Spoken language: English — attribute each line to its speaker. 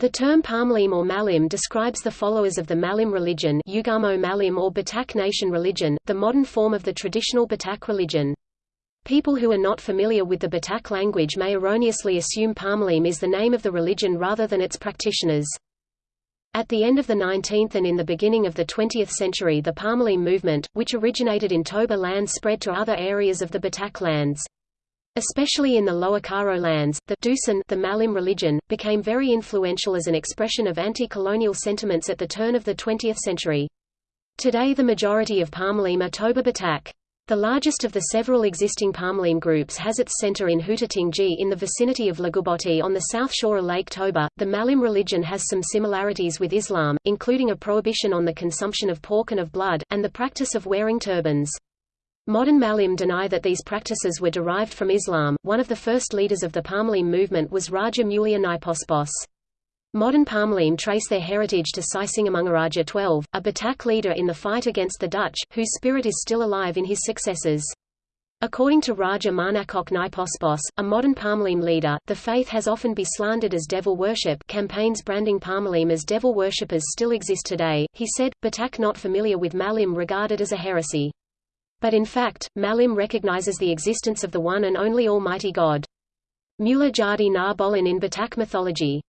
Speaker 1: The term Parmalim or Malim describes the followers of the Malim religion Ugamo Malim or Batak Nation religion, the modern form of the traditional Batak religion. People who are not familiar with the Batak language may erroneously assume Parmalim is the name of the religion rather than its practitioners. At the end of the 19th and in the beginning of the 20th century the Parmalim movement, which originated in Toba land spread to other areas of the Batak lands. Especially in the Lower Karo lands, the Dusun the Malim religion, became very influential as an expression of anti-colonial sentiments at the turn of the 20th century. Today the majority of Parmalim are Toba Batak. The largest of the several existing Parmalim groups has its center in Hutatinggi in the vicinity of Laguboti on the south shore of Lake Toba. The Malim religion has some similarities with Islam, including a prohibition on the consumption of pork and of blood, and the practice of wearing turbans. Modern Malim deny that these practices were derived from Islam. One of the first leaders of the Parmalim movement was Raja Mulia Naipospos. Modern Parmalim trace their heritage to Sisingamangaraja XII, a Batak leader in the fight against the Dutch, whose spirit is still alive in his successors. According to Raja Marnakok Naipospos, a modern Parmalim leader, the faith has often been slandered as devil worship campaigns branding Parmalim as devil worshippers still exist today. He said, Batak not familiar with Malim regarded as a heresy. But in fact, Malim recognizes the existence of the one and only Almighty God. Mula Jadi Na Bolon in Batak mythology.